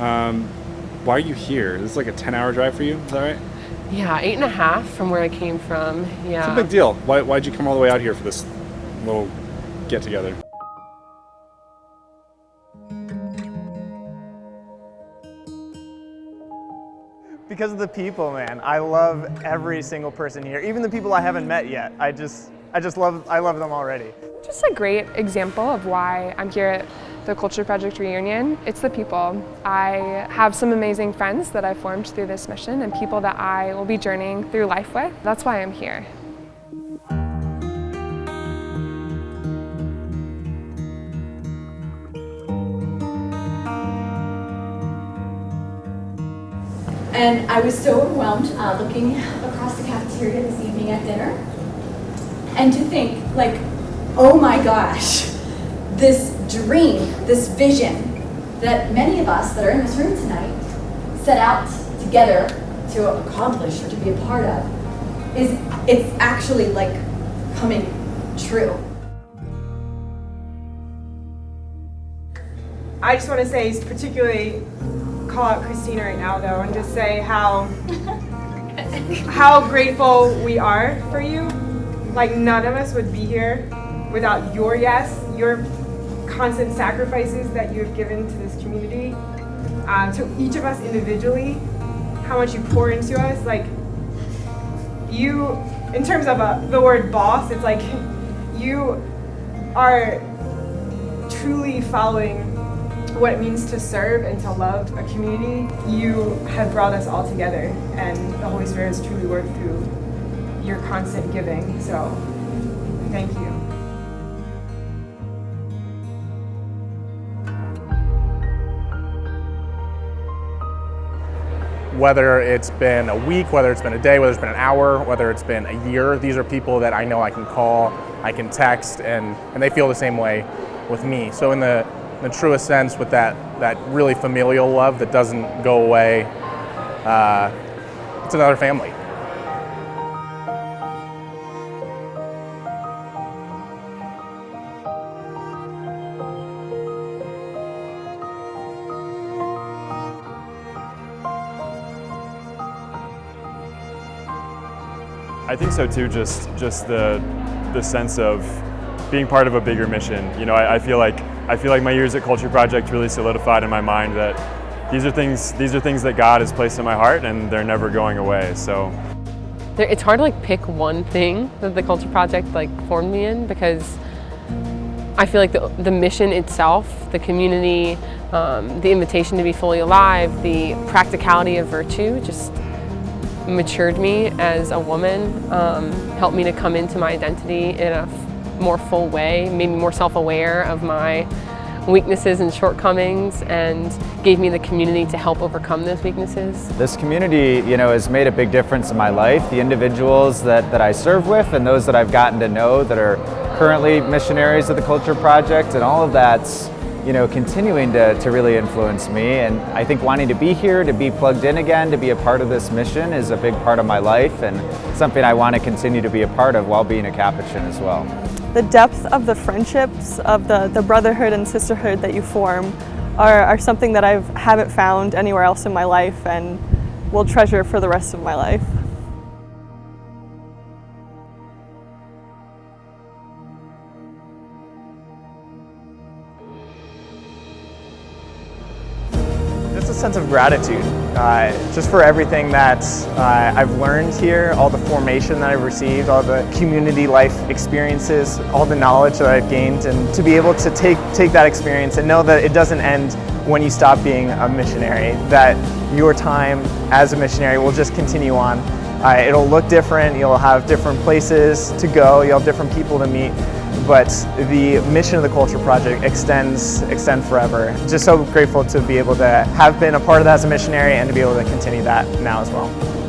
Um, why are you here? This is like a 10 hour drive for you, is that right? Yeah, eight and a half from where I came from. Yeah. It's a big deal. Why, why'd you come all the way out here for this little get together? Because of the people, man. I love every single person here, even the people I haven't met yet. I just, I just love, I love them already. Just a great example of why I'm here at the Culture Project Reunion. It's the people. I have some amazing friends that I've formed through this mission and people that I will be journeying through life with. That's why I'm here. And I was so overwhelmed uh, looking across the cafeteria this evening at dinner. And to think, like, oh my gosh, this dream, this vision that many of us that are in this room tonight set out together to accomplish or to be a part of, is it's actually like coming true. I just want to say, particularly call out Christina right now though and just say how how grateful we are for you. Like none of us would be here without your yes, your constant sacrifices that you have given to this community, um, to each of us individually, how much you pour into us. Like you, in terms of a, the word boss, it's like you are truly following what it means to serve and to love a community, you have brought us all together and the Holy Spirit has truly worked through your constant giving. So thank you. Whether it's been a week, whether it's been a day, whether it's been an hour, whether it's been a year, these are people that I know I can call, I can text, and, and they feel the same way with me. So in the in the truest sense with that, that really familial love that doesn't go away. Uh, it's another family. I think so too, just, just the, the sense of being part of a bigger mission. You know, I, I, feel like I feel like my years at Culture Project really solidified in my mind that these are things these are things that God has placed in my heart and they're never going away. So it's hard to like pick one thing that the Culture Project like formed me in because I feel like the, the mission itself, the community, um, the invitation to be fully alive, the practicality of virtue just matured me as a woman, um, helped me to come into my identity in a more full way, made me more self-aware of my weaknesses and shortcomings and gave me the community to help overcome those weaknesses. This community, you know, has made a big difference in my life. The individuals that, that I serve with and those that I've gotten to know that are currently missionaries of the Culture Project and all of that's, you know, continuing to, to really influence me. And I think wanting to be here, to be plugged in again, to be a part of this mission is a big part of my life and something I want to continue to be a part of while being a Capuchin as well. The depth of the friendships, of the, the brotherhood and sisterhood that you form are, are something that I haven't found anywhere else in my life and will treasure for the rest of my life. Sense of gratitude, uh, just for everything that uh, I've learned here, all the formation that I've received, all the community life experiences, all the knowledge that I've gained, and to be able to take, take that experience and know that it doesn't end when you stop being a missionary, that your time as a missionary will just continue on. Uh, it'll look different, you'll have different places to go, you'll have different people to meet, but the mission of the Culture Project extends extend forever. Just so grateful to be able to have been a part of that as a missionary and to be able to continue that now as well.